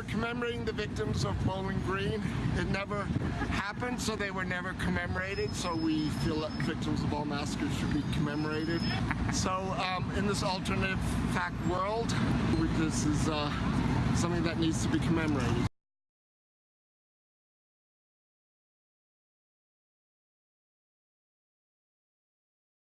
were commemorating the victims of Bowling Green. It never happened, so they were never commemorated. So we feel that victims of all massacres should be commemorated. So um, in this alternative fact world, this is uh, something that needs to be commemorated.